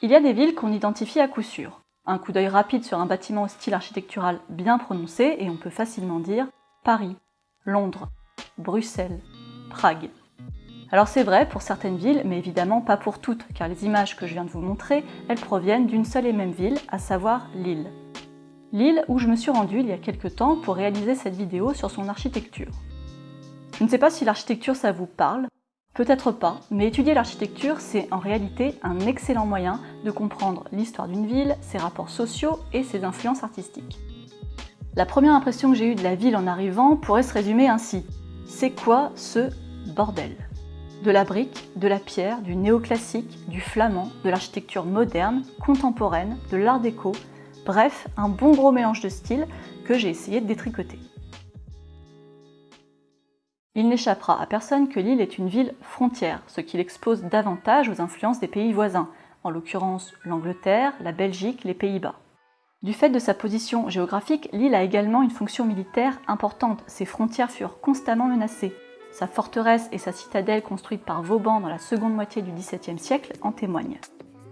Il y a des villes qu'on identifie à coup sûr. Un coup d'œil rapide sur un bâtiment au style architectural bien prononcé et on peut facilement dire Paris, Londres, Bruxelles, Prague. Alors c'est vrai pour certaines villes, mais évidemment pas pour toutes, car les images que je viens de vous montrer, elles proviennent d'une seule et même ville, à savoir Lille. Lille où je me suis rendue il y a quelques temps pour réaliser cette vidéo sur son architecture. Je ne sais pas si l'architecture ça vous parle, peut-être pas, mais étudier l'architecture c'est en réalité un excellent moyen de comprendre l'histoire d'une ville, ses rapports sociaux et ses influences artistiques. La première impression que j'ai eue de la ville en arrivant pourrait se résumer ainsi. C'est quoi ce bordel? De la brique, de la pierre, du néoclassique, du flamand, de l'architecture moderne, contemporaine, de l'art déco, bref, un bon gros mélange de styles que j'ai essayé de détricoter. Il n'échappera à personne que l'île est une ville frontière, ce qui l'expose davantage aux influences des pays voisins, en l'occurrence l'Angleterre, la Belgique, les Pays-Bas. Du fait de sa position géographique, l'île a également une fonction militaire importante, ses frontières furent constamment menacées. Sa forteresse et sa citadelle construite par Vauban dans la seconde moitié du XVIIe siècle en témoignent.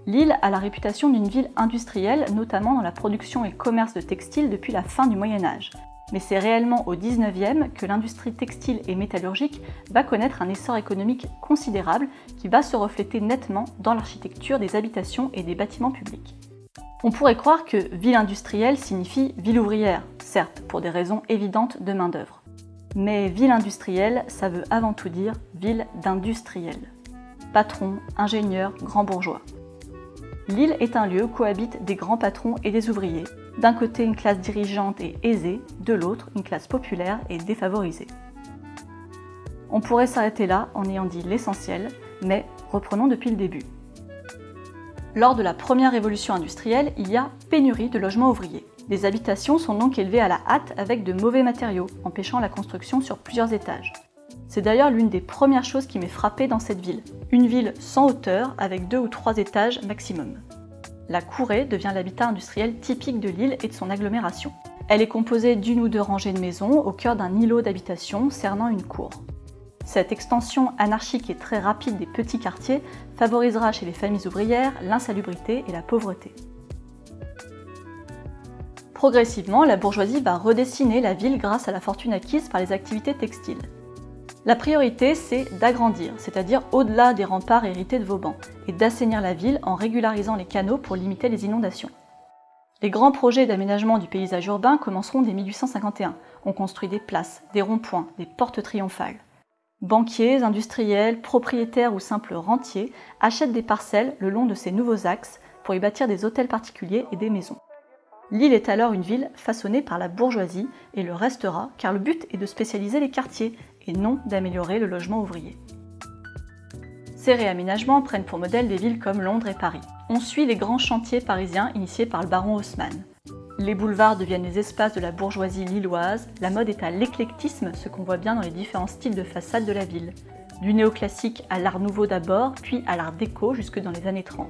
L'île a la réputation d'une ville industrielle, notamment dans la production et commerce de textiles depuis la fin du Moyen Âge. Mais c'est réellement au 19e que l'industrie textile et métallurgique va connaître un essor économique considérable qui va se refléter nettement dans l'architecture des habitations et des bâtiments publics. On pourrait croire que ville industrielle signifie ville ouvrière, certes, pour des raisons évidentes de main-d'œuvre. Mais ville industrielle, ça veut avant tout dire ville d'industriels. Patrons, ingénieurs, grands bourgeois. L'île est un lieu où cohabitent des grands patrons et des ouvriers. D'un côté une classe dirigeante et aisée, de l'autre une classe populaire et défavorisée. On pourrait s'arrêter là en ayant dit l'essentiel, mais reprenons depuis le début. Lors de la première révolution industrielle, il y a pénurie de logements ouvriers. Les habitations sont donc élevées à la hâte avec de mauvais matériaux, empêchant la construction sur plusieurs étages. C'est d'ailleurs l'une des premières choses qui m'est frappée dans cette ville. Une ville sans hauteur avec deux ou trois étages maximum. La courée devient l'habitat industriel typique de l'île et de son agglomération. Elle est composée d'une ou deux rangées de maisons au cœur d'un îlot d'habitation cernant une cour. Cette extension anarchique et très rapide des petits quartiers favorisera chez les familles ouvrières l'insalubrité et la pauvreté. Progressivement, la bourgeoisie va redessiner la ville grâce à la fortune acquise par les activités textiles. La priorité, c'est d'agrandir, c'est-à-dire au-delà des remparts hérités de Vauban, et d'assainir la ville en régularisant les canaux pour limiter les inondations. Les grands projets d'aménagement du paysage urbain commenceront dès 1851. On construit des places, des ronds-points, des portes triomphales. Banquiers, industriels, propriétaires ou simples rentiers achètent des parcelles le long de ces nouveaux axes pour y bâtir des hôtels particuliers et des maisons. L'île est alors une ville façonnée par la bourgeoisie et le restera car le but est de spécialiser les quartiers et non d'améliorer le logement ouvrier. Ces réaménagements prennent pour modèle des villes comme Londres et Paris. On suit les grands chantiers parisiens initiés par le baron Haussmann. Les boulevards deviennent les espaces de la bourgeoisie lilloise, la mode est à l'éclectisme, ce qu'on voit bien dans les différents styles de façade de la ville. Du néoclassique à l'art nouveau d'abord, puis à l'art déco jusque dans les années 30.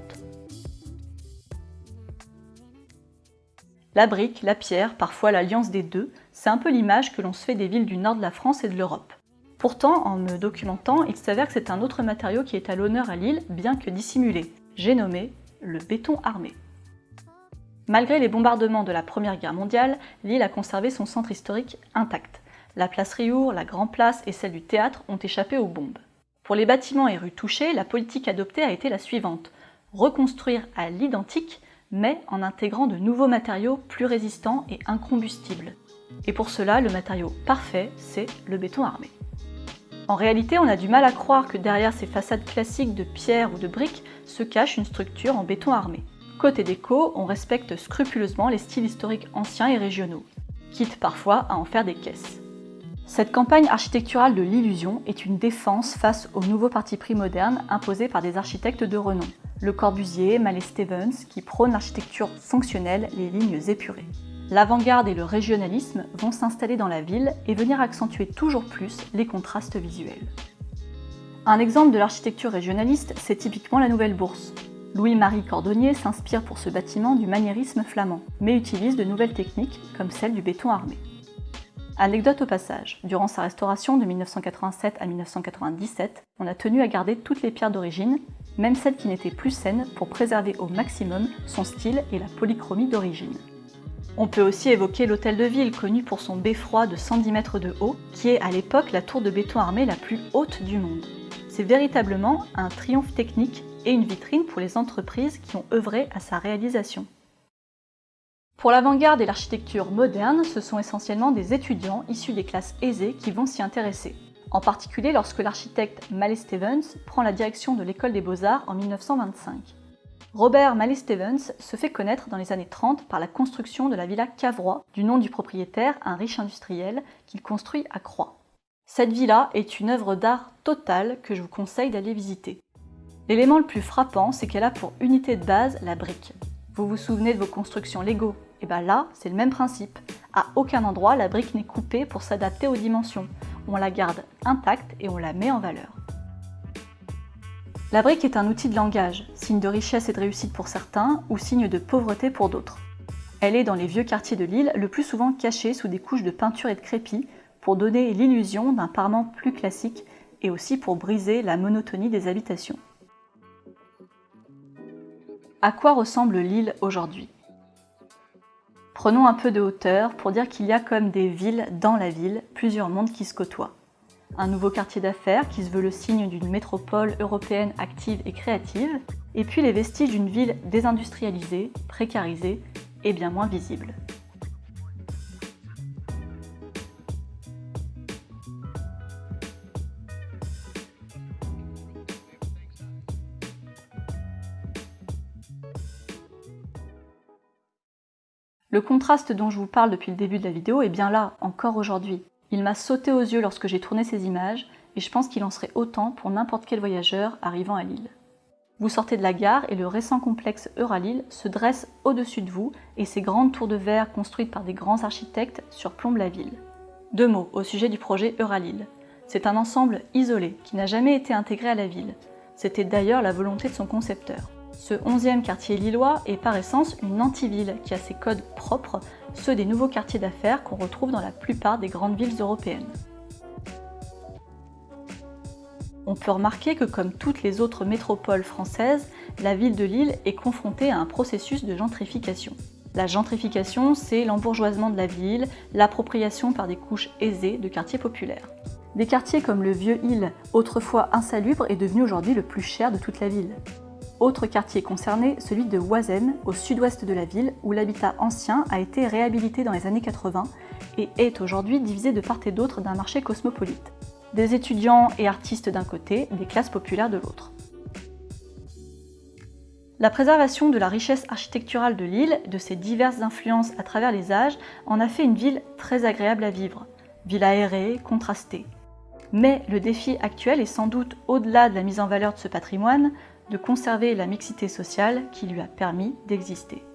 La brique, la pierre, parfois l'alliance des deux, c'est un peu l'image que l'on se fait des villes du nord de la France et de l'Europe. Pourtant, en me documentant, il s'avère que c'est un autre matériau qui est à l'honneur à Lille, bien que dissimulé. J'ai nommé le béton armé. Malgré les bombardements de la Première Guerre mondiale, l'île a conservé son centre historique intact. La place Riour, la Grand Place et celle du théâtre ont échappé aux bombes. Pour les bâtiments et rues touchées, la politique adoptée a été la suivante. Reconstruire à l'identique mais en intégrant de nouveaux matériaux plus résistants et incombustibles. Et pour cela, le matériau parfait, c'est le béton armé. En réalité, on a du mal à croire que derrière ces façades classiques de pierre ou de briques se cache une structure en béton armé. Côté déco, on respecte scrupuleusement les styles historiques anciens et régionaux, quitte parfois à en faire des caisses. Cette campagne architecturale de l'illusion est une défense face aux nouveaux partis pris modernes imposés par des architectes de renom, le Corbusier, Mallet Stevens, qui prône l'architecture fonctionnelle, les lignes épurées. L'avant-garde et le régionalisme vont s'installer dans la ville et venir accentuer toujours plus les contrastes visuels. Un exemple de l'architecture régionaliste, c'est typiquement la Nouvelle Bourse. Louis-Marie Cordonnier s'inspire pour ce bâtiment du maniérisme flamand, mais utilise de nouvelles techniques comme celle du béton armé. Anecdote au passage, durant sa restauration de 1987 à 1997, on a tenu à garder toutes les pierres d'origine même celles qui n'étaient plus saines pour préserver au maximum son style et la polychromie d'origine. On peut aussi évoquer l'hôtel de ville, connu pour son beffroi de 110 mètres de haut, qui est à l'époque la tour de béton armé la plus haute du monde. C'est véritablement un triomphe technique et une vitrine pour les entreprises qui ont œuvré à sa réalisation. Pour l'avant-garde et l'architecture moderne, ce sont essentiellement des étudiants issus des classes aisées qui vont s'y intéresser, en particulier lorsque l'architecte Mallet Stevens prend la direction de l'école des beaux-arts en 1925. Robert Mallet Stevens se fait connaître dans les années 30 par la construction de la villa Cavrois, du nom du propriétaire, un riche industriel, qu'il construit à Croix. Cette villa est une œuvre d'art totale que je vous conseille d'aller visiter. L'élément le plus frappant, c'est qu'elle a pour unité de base la brique. Vous vous souvenez de vos constructions Lego? Et eh bien là, c'est le même principe. À aucun endroit, la brique n'est coupée pour s'adapter aux dimensions. On la garde intacte et on la met en valeur. La brique est un outil de langage, signe de richesse et de réussite pour certains, ou signe de pauvreté pour d'autres. Elle est dans les vieux quartiers de l'île le plus souvent cachée sous des couches de peinture et de crépi pour donner l'illusion d'un parement plus classique et aussi pour briser la monotonie des habitations. À quoi ressemble l'île aujourd'hui? Prenons un peu de hauteur pour dire qu'il y a comme des villes dans la ville, plusieurs mondes qui se côtoient. Un nouveau quartier d'affaires qui se veut le signe d'une métropole européenne active et créative, et puis les vestiges d'une ville désindustrialisée, précarisée et bien moins visible. Le contraste dont je vous parle depuis le début de la vidéo est bien là, encore aujourd'hui. Il m'a sauté aux yeux lorsque j'ai tourné ces images, et je pense qu'il en serait autant pour n'importe quel voyageur arrivant à Lille. Vous sortez de la gare et le récent complexe Euralille se dresse au-dessus de vous et ses grandes tours de verre construites par des grands architectes surplombent la ville. Deux mots au sujet du projet Euralille. C'est un ensemble isolé qui n'a jamais été intégré à la ville. C'était d'ailleurs la volonté de son concepteur. Ce 11e quartier lillois est par essence une antiville qui a ses codes propres, ceux des nouveaux quartiers d'affaires qu'on retrouve dans la plupart des grandes villes européennes. On peut remarquer que comme toutes les autres métropoles françaises, la ville de Lille est confrontée à un processus de gentrification. La gentrification, c'est l'embourgeoisement de la ville, l'appropriation par des couches aisées de quartiers populaires. Des quartiers comme le Vieux Île, autrefois insalubre, est devenu aujourd'hui le plus cher de toute la ville. Autre quartier concerné, celui de Oisem, au sud-ouest de la ville, où l'habitat ancien a été réhabilité dans les années 80 et est aujourd'hui divisé de part et d'autre d'un marché cosmopolite. Des étudiants et artistes d'un côté, des classes populaires de l'autre. La préservation de la richesse architecturale de l'île, de ses diverses influences à travers les âges, en a fait une ville très agréable à vivre. Ville aérée, contrastée. Mais le défi actuel est sans doute, au-delà de la mise en valeur de ce patrimoine, de conserver la mixité sociale qui lui a permis d'exister.